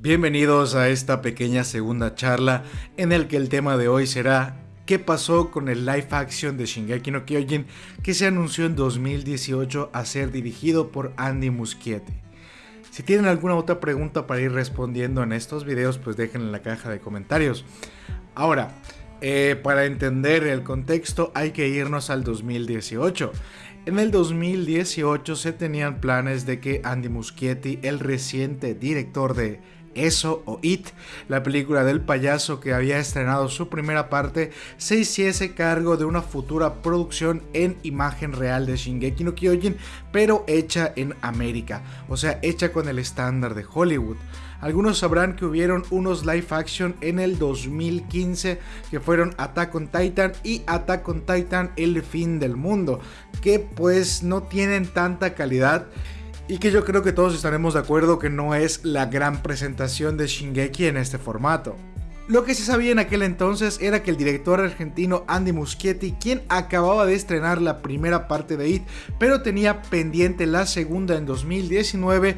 Bienvenidos a esta pequeña segunda charla en el que el tema de hoy será ¿Qué pasó con el live action de Shingeki no Kyojin que se anunció en 2018 a ser dirigido por Andy Muschietti? Si tienen alguna otra pregunta para ir respondiendo en estos videos, pues déjenla en la caja de comentarios. Ahora, eh, para entender el contexto hay que irnos al 2018. En el 2018 se tenían planes de que Andy Muschietti, el reciente director de eso o It, la película del payaso que había estrenado su primera parte, se hiciese cargo de una futura producción en imagen real de Shingeki no Kyojin, pero hecha en América, o sea, hecha con el estándar de Hollywood. Algunos sabrán que hubieron unos live action en el 2015 que fueron Attack on Titan y Attack on Titan El fin del mundo, que pues no tienen tanta calidad y que yo creo que todos estaremos de acuerdo que no es la gran presentación de Shingeki en este formato. Lo que se sabía en aquel entonces era que el director argentino Andy Muschietti, quien acababa de estrenar la primera parte de IT, pero tenía pendiente la segunda en 2019,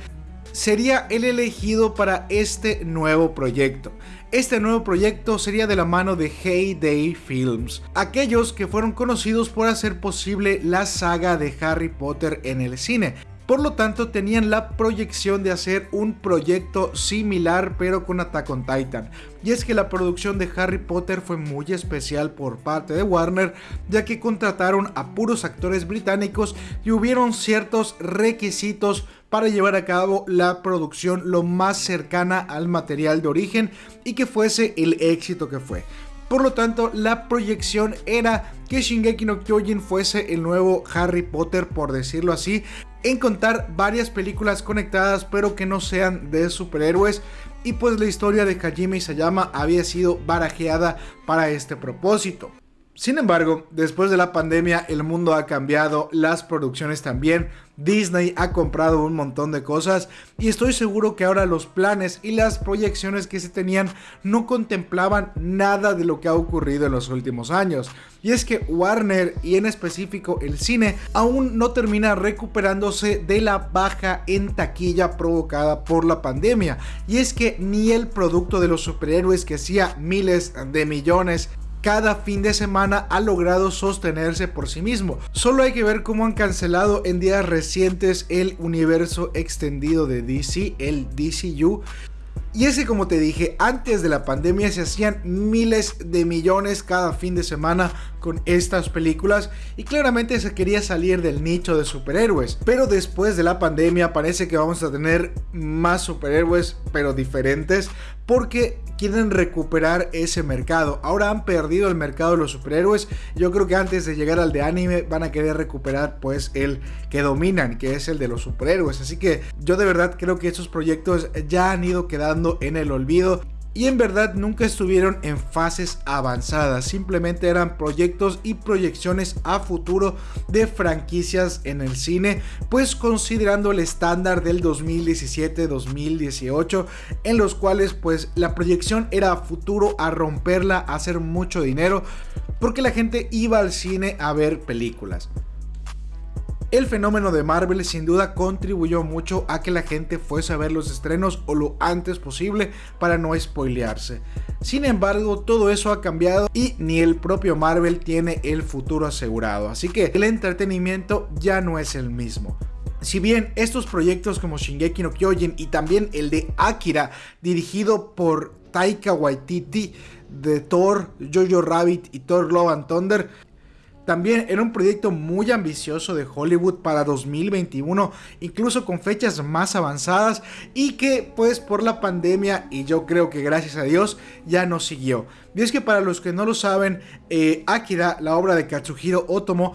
sería el elegido para este nuevo proyecto. Este nuevo proyecto sería de la mano de Heyday Films, aquellos que fueron conocidos por hacer posible la saga de Harry Potter en el cine, por lo tanto, tenían la proyección de hacer un proyecto similar pero con Attack on Titan. Y es que la producción de Harry Potter fue muy especial por parte de Warner, ya que contrataron a puros actores británicos y hubieron ciertos requisitos para llevar a cabo la producción lo más cercana al material de origen y que fuese el éxito que fue. Por lo tanto, la proyección era que Shingeki no Kyojin fuese el nuevo Harry Potter, por decirlo así, en contar varias películas conectadas pero que no sean de superhéroes y pues la historia de Hajime Isayama había sido barajeada para este propósito. Sin embargo, después de la pandemia el mundo ha cambiado, las producciones también, Disney ha comprado un montón de cosas y estoy seguro que ahora los planes y las proyecciones que se tenían no contemplaban nada de lo que ha ocurrido en los últimos años. Y es que Warner y en específico el cine aún no termina recuperándose de la baja en taquilla provocada por la pandemia. Y es que ni el producto de los superhéroes que hacía miles de millones cada fin de semana ha logrado sostenerse por sí mismo. Solo hay que ver cómo han cancelado en días recientes el universo extendido de DC, el DCU, y es que como te dije, antes de la pandemia se hacían miles de millones cada fin de semana con estas películas y claramente se quería salir del nicho de superhéroes. Pero después de la pandemia parece que vamos a tener más superhéroes pero diferentes porque quieren recuperar ese mercado. Ahora han perdido el mercado de los superhéroes. Yo creo que antes de llegar al de anime van a querer recuperar pues el que dominan, que es el de los superhéroes. Así que yo de verdad creo que estos proyectos ya han ido quedando en el olvido y en verdad nunca estuvieron en fases avanzadas, simplemente eran proyectos y proyecciones a futuro de franquicias en el cine, pues considerando el estándar del 2017-2018 en los cuales pues la proyección era a futuro a romperla, a hacer mucho dinero, porque la gente iba al cine a ver películas. El fenómeno de Marvel sin duda contribuyó mucho a que la gente fuese a ver los estrenos o lo antes posible para no spoilearse. Sin embargo, todo eso ha cambiado y ni el propio Marvel tiene el futuro asegurado, así que el entretenimiento ya no es el mismo. Si bien estos proyectos como Shingeki no Kyojin y también el de Akira, dirigido por Taika Waititi de Thor, Jojo Rabbit y Thor Love and Thunder, también era un proyecto muy ambicioso de Hollywood para 2021, incluso con fechas más avanzadas y que pues por la pandemia y yo creo que gracias a Dios ya no siguió. Y es que para los que no lo saben, eh, Akira, la obra de Katsuhiro Otomo,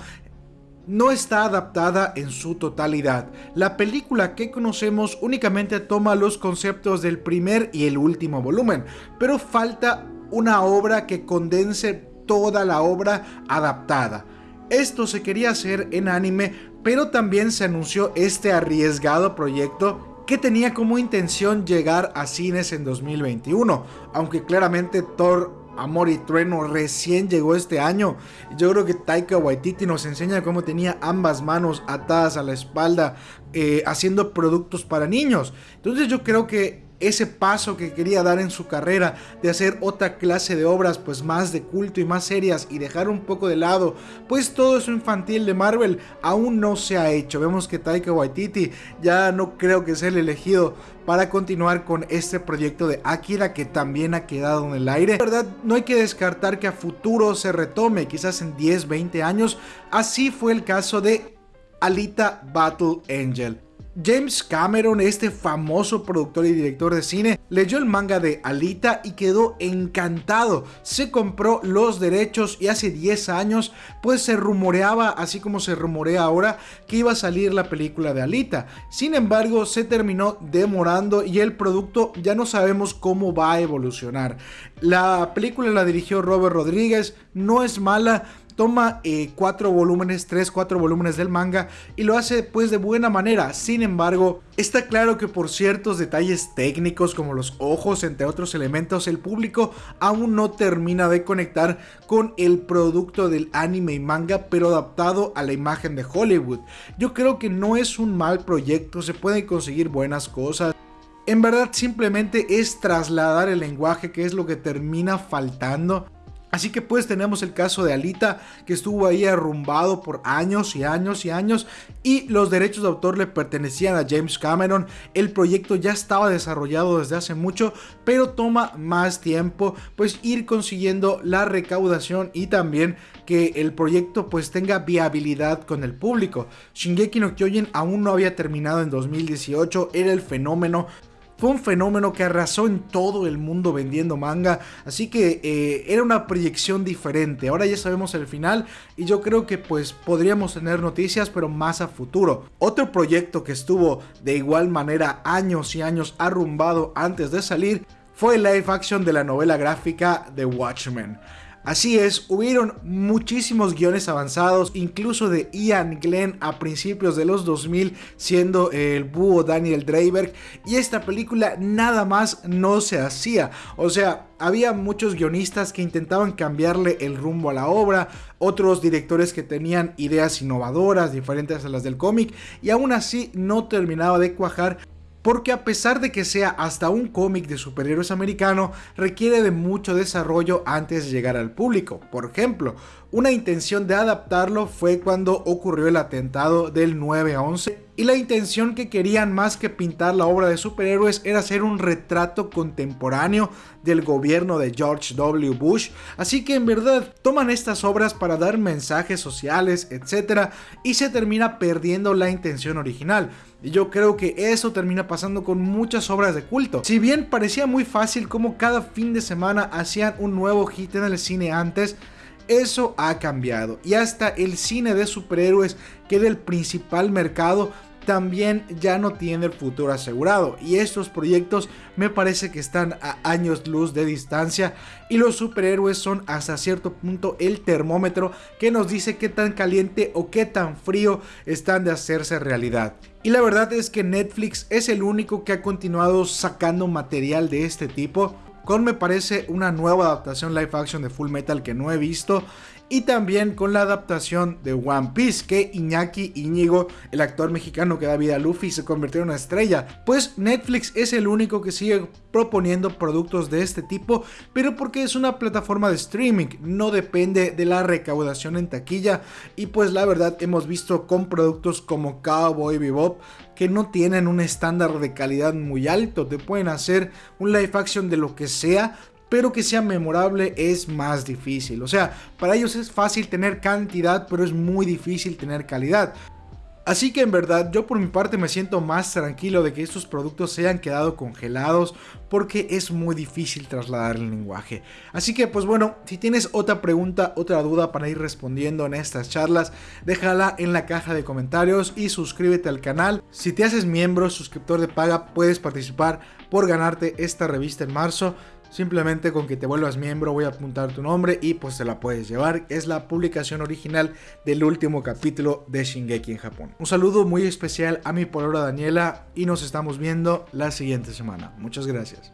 no está adaptada en su totalidad. La película que conocemos únicamente toma los conceptos del primer y el último volumen, pero falta una obra que condense toda la obra adaptada. Esto se quería hacer en anime, pero también se anunció este arriesgado proyecto que tenía como intención llegar a cines en 2021, aunque claramente Thor Amor y Trueno recién llegó este año. Yo creo que Taika Waititi nos enseña cómo tenía ambas manos atadas a la espalda eh, haciendo productos para niños. Entonces yo creo que ese paso que quería dar en su carrera de hacer otra clase de obras pues más de culto y más serias y dejar un poco de lado pues todo eso infantil de Marvel aún no se ha hecho. Vemos que Taika Waititi ya no creo que sea el elegido para continuar con este proyecto de Akira que también ha quedado en el aire. La verdad, no hay que descartar que a futuro se retome, quizás en 10, 20 años. Así fue el caso de Alita Battle Angel. James Cameron, este famoso productor y director de cine, leyó el manga de Alita y quedó encantado. Se compró los derechos y hace 10 años pues se rumoreaba, así como se rumorea ahora, que iba a salir la película de Alita. Sin embargo, se terminó demorando y el producto ya no sabemos cómo va a evolucionar. La película la dirigió Robert Rodríguez, no es mala, toma eh, cuatro volúmenes, tres, cuatro volúmenes del manga y lo hace pues de buena manera. Sin embargo, está claro que por ciertos detalles técnicos como los ojos, entre otros elementos, el público aún no termina de conectar con el producto del anime y manga, pero adaptado a la imagen de Hollywood. Yo creo que no es un mal proyecto, se pueden conseguir buenas cosas. En verdad simplemente es trasladar el lenguaje que es lo que termina faltando Así que pues tenemos el caso de Alita que estuvo ahí arrumbado por años y años y años y los derechos de autor le pertenecían a James Cameron. El proyecto ya estaba desarrollado desde hace mucho pero toma más tiempo pues ir consiguiendo la recaudación y también que el proyecto pues tenga viabilidad con el público. Shingeki no Kyojin aún no había terminado en 2018, era el fenómeno fue un fenómeno que arrasó en todo el mundo vendiendo manga, así que eh, era una proyección diferente. Ahora ya sabemos el final y yo creo que pues podríamos tener noticias, pero más a futuro. Otro proyecto que estuvo de igual manera años y años arrumbado antes de salir fue el live action de la novela gráfica The Watchmen. Así es, hubieron muchísimos guiones avanzados, incluso de Ian Glenn a principios de los 2000, siendo el búho Daniel Dreiberg, y esta película nada más no se hacía. O sea, había muchos guionistas que intentaban cambiarle el rumbo a la obra, otros directores que tenían ideas innovadoras, diferentes a las del cómic, y aún así no terminaba de cuajar porque a pesar de que sea hasta un cómic de superhéroes americano, requiere de mucho desarrollo antes de llegar al público. Por ejemplo, una intención de adaptarlo fue cuando ocurrió el atentado del 9 a 11 y la intención que querían más que pintar la obra de superhéroes era hacer un retrato contemporáneo del gobierno de George W. Bush, así que en verdad toman estas obras para dar mensajes sociales, etc. y se termina perdiendo la intención original. Y yo creo que eso termina pasando con muchas obras de culto. Si bien parecía muy fácil como cada fin de semana hacían un nuevo hit en el cine antes, eso ha cambiado. Y hasta el cine de superhéroes, que era el principal mercado, también ya no tiene el futuro asegurado. Y estos proyectos me parece que están a años luz de distancia. Y los superhéroes son hasta cierto punto el termómetro que nos dice qué tan caliente o qué tan frío están de hacerse realidad. Y la verdad es que Netflix es el único que ha continuado sacando material de este tipo con me parece una nueva adaptación live action de Full Metal que no he visto y también con la adaptación de One Piece que Iñaki Iñigo, el actor mexicano que da vida a Luffy, se convirtió en una estrella. Pues Netflix es el único que sigue proponiendo productos de este tipo, pero porque es una plataforma de streaming, no depende de la recaudación en taquilla y pues la verdad hemos visto con productos como Cowboy Bebop que no tienen un estándar de calidad muy alto, te pueden hacer un live action de lo que sea, pero que sea memorable es más difícil. O sea, para ellos es fácil tener cantidad, pero es muy difícil tener calidad. Así que en verdad yo por mi parte me siento más tranquilo de que estos productos se hayan quedado congelados porque es muy difícil trasladar el lenguaje. Así que pues bueno, si tienes otra pregunta, otra duda para ir respondiendo en estas charlas, déjala en la caja de comentarios y suscríbete al canal. Si te haces miembro, suscriptor de paga, puedes participar por ganarte esta revista en marzo. Simplemente con que te vuelvas miembro voy a apuntar tu nombre y pues te la puedes llevar. Es la publicación original del último capítulo de Shingeki en Japón. Un saludo muy especial a mi polora Daniela y nos estamos viendo la siguiente semana. Muchas gracias.